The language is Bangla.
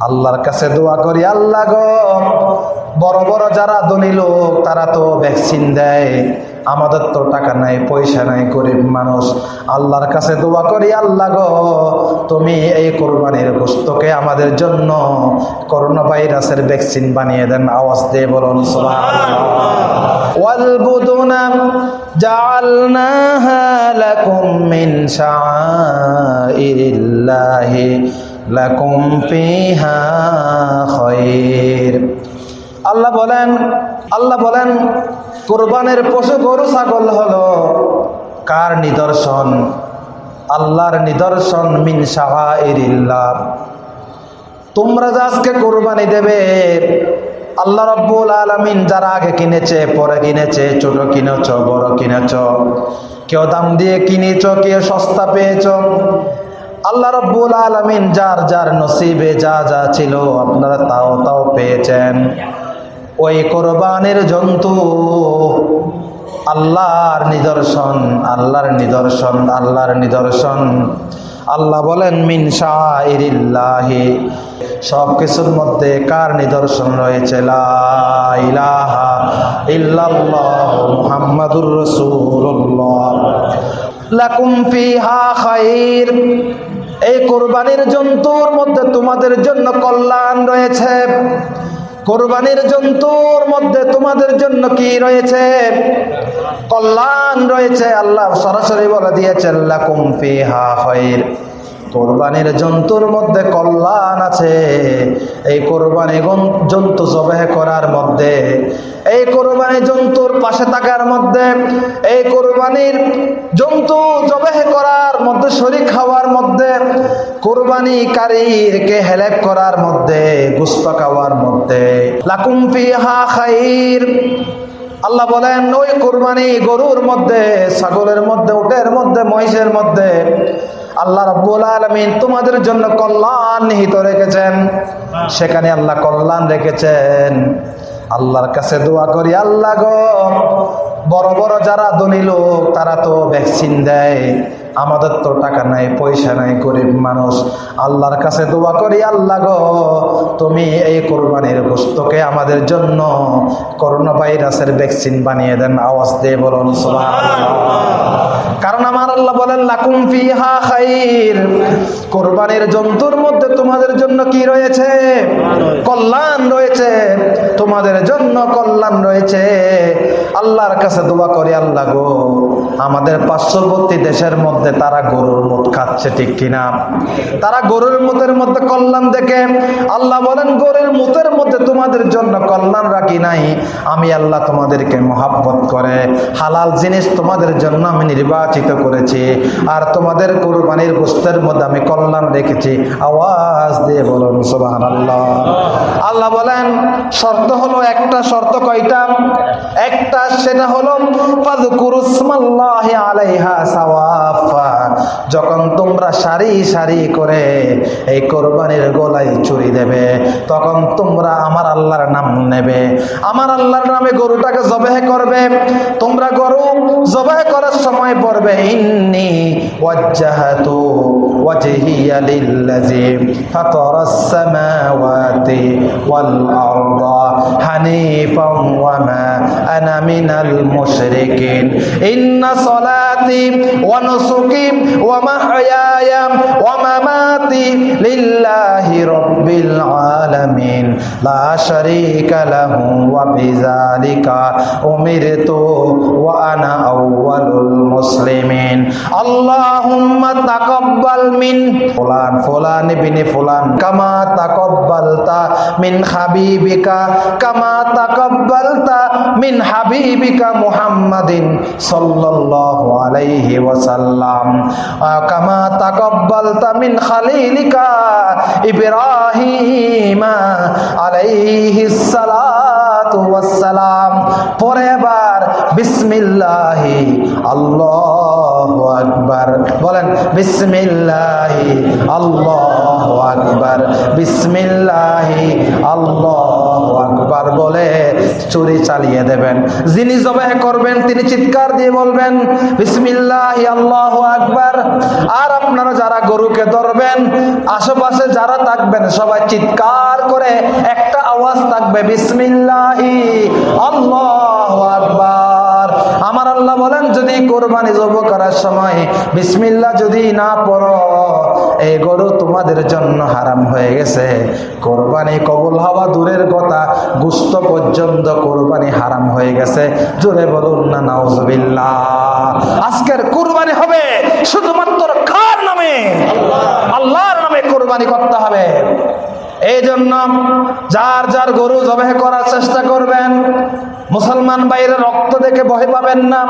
আল্লাহর কাছে দোয়া করি আল্লাহ গো বড় বড় যারা ধনী লোক তারা তো ভ্যাকসিন দেয় আমাদের তো টাকা নাই পয়সা নাই গরিব মানুষ আল্লাহর কাছে দোয়া করি আল্লাহ গো তুমি এই কোরবানির গোস্তকে আমাদের জন্য করোনা ভাইরাসের ভ্যাকসিন বানিয়ে দেন আওয়াজ দিয়ে বলুন والبدن جعلناها لكم من شعائر الله আল্লাহ বলেন আল্লাহ বলেন, কোরবানের পশু গরু, ছাগল হলো কার নিদর্শন? আল্লাহর নিদর্শন মিন সাহা তোমরা যে আজকে কোরবানি দেবে, আল্লাহ রব্বুল আলমিন যারা আগে কিনেছে, পরে কিনেছে, ছোট কিনেছ, বড় কিনেছ, কেউ দাম দিয়ে কিনেছ, কেউ সস্তা পেয়েছ আল্লাহ রব্বুল আলমিন যার যার নসিবে যা যা ছিল আপনারা তাও তাও পেয়েছেন। ওই কোরবানের জন্তু আল্লাহর নিদর্শন আল্লাহর নিদর্শন আল্লাহর নিদর্শন। আল্লাহ বলেন, মিন শাহিরিল্লাহি সব কিছুর মধ্যে কার নিদর্শন রয়েছে? মুহাম্মাদুর রাসূলুল্লাহ। লাকুম ফিহা খাইর। এই কোরবানির জন্তুর মধ্যে তোমাদের জন্য কল্যাণ রয়েছে। কোরবানির জন্তুর মধ্যে তোমাদের জন্য কি রয়েছে? কল্যাণ রয়েছে, আল্লাহ সরাসরি বলে দিয়েছেন কোরবানির জন্তুর মধ্যে কল্যাণ আছে। এই কোরবানি জন্তু জবেহ করার মধ্যে, এই কোরবানি জন্তুর পাশে থাকার মধ্যে, এই কোরবানির জন্তু জবেহ করার মধ্যে কোরবানি কারীরকে হেলেক করার মধ্যে, গুস্ত খাওয়ার মধ্যে। লাকুম ফিহা খাইর। আল্লাহ বলেন, ওই কোরবানি গরুর মধ্যে, ছাগলের মধ্যে, উটের মধ্যে, মহিষের মধ্যে আল্লাহ রব্বুল আলমিন তোমাদের জন্য কল্যাণ নিহিত রেখেছেন। সেখানে আল্লাহ কল্যাণ রেখেছেন। আল্লাহর কাছে দোয়া করি, আল্লাহ গো, বড় বড় যারা ধনী লোক তারা তো ভ্যাকসিন দেয়। আমাদের তো টাকা নাই, পয়সা নাই, গরিব মানুষ আল্লাহর কাছে দোয়া করি, আল্লাহ গো, তুমি এই কোরবানির গোস্তকে আমাদের জন্য করোনা ভাইরাসের ভ্যাকসিন বানিয়ে দেন আওয়াজ দিয়ে বলুন, সুবহানাল্লাহ। বলেন লাকুম ফিহা খাইর। কোরবানির জন্তুর মধ্যে তোমাদের জন্য কি রয়েছে? কল্যাণ রয়েছে। তোমাদের জন্য কল্যাণ রয়েছে। আল্লাহর কাছে দোয়া করি, আল্লাহ গো, আমাদের পার্শ্ববর্তী দেশের মধ্যে তারা গরুর মুখ খাচ্ছে, ঠিক কিনা? তারা গরুর মুতের মধ্যে কল্যাণ দেখে আল্লাহ বলেন, গরুর মুতের মধ্যে তোমাদের জন্য কল্যাণ রাখি নাই, আমি আল্লাহ তোমাদেরকে মহাব্বত করে। হালাল জিনিস তোমাদের জন্য আমি নির্বাচিত করেছি, আর তোমাদের কোরবানির গোস্তের মধ্যে আমি কল্যাণ রেখেছি। আওয়াজ দিয়ে বলুন সোবাহান আল্লাহ আল্লাহ বলেন, শর্ত হলো একটা শর্ত কয়টা? একটা সেটা হলো যখন তোমরা সারি সারি করে এই কোরবানির গলায় চুরি দেবে, তখন তোমরা আল্লাহর নাম নেবে। আমার আল্লাহর নামে গরুটাকে জবেহ করবে। তোমরা গরু জবেহ করার সময় পড়বে, ইন্নি ওয়াজ্জাহাতু وجهي للذي فطر السماوات والأرض حنيفا وما أنا من المشركين. إن صلاتي ونسكي ومحياي ومماتي لله رب العالمين. لا شريك له وبذلك أمرت وأنا أول المسلمين. اللهم تقبل মিন ফুলান ফুলান ইবনে ফুলান। কামা তাকাব্বালতা মিন হাবিবিকা, কামা তাকাব্বালতা মিন হাবিবিকা মুহাম্মাদিন সাল্লাল্লাহু আলাইহি ওয়াসাল্লাম। কামা তাকাব্বালতা মিন খালিলিকা ইব্রাহিমা আলাইহিস সালাতু ওয়াসসালাম পরে এবার বিসমিল্লাহি, আল্লাহু আকবার। বলেন, বিসমিল্লাহি, আল্লাহু আকবার, বিসমিল্লাহি, আল্লাহু আকবার বলে চুরি চালিয়ে দেবেন। যিনি জবাহ করবেন, তিনি চিৎকার দিয়ে বলবেন, বিসমিল্লাহ, আল্লাহ আকবার আর আপনারা যারা গরুকে ধরবেন, আশেপাশে যারা থাকবেন, সবাই চিৎকার করে একটা আওয়াজ থাকবে, বিসমিল্লাহি, আল্লাহ আকবার আল্লাহ বলেন, যদি কোরবানি জব করার সময় বিসমিল্লাহ যদি না পড়ো, এই গরু তোমাদের জন্য হারাম হয়ে গেছে। কোরবানি কবুল হওয়া দূরের কথা, গুস্ত পর্যন্ত কোরবানি হারাম হয়ে গেছে। জোরে বলুন না, নাউজুবিল্লাহ। আজকের কোরবানি হবে শুধুমাত্র কার নামে? আল্লাহর নামে কোরবানি করতে হবে। এই জন্য যার যার গরু জবাহ করার চেষ্টা করবেন, মুসলমান বাইরে রক্ত দেখে ভয় পাবেন না।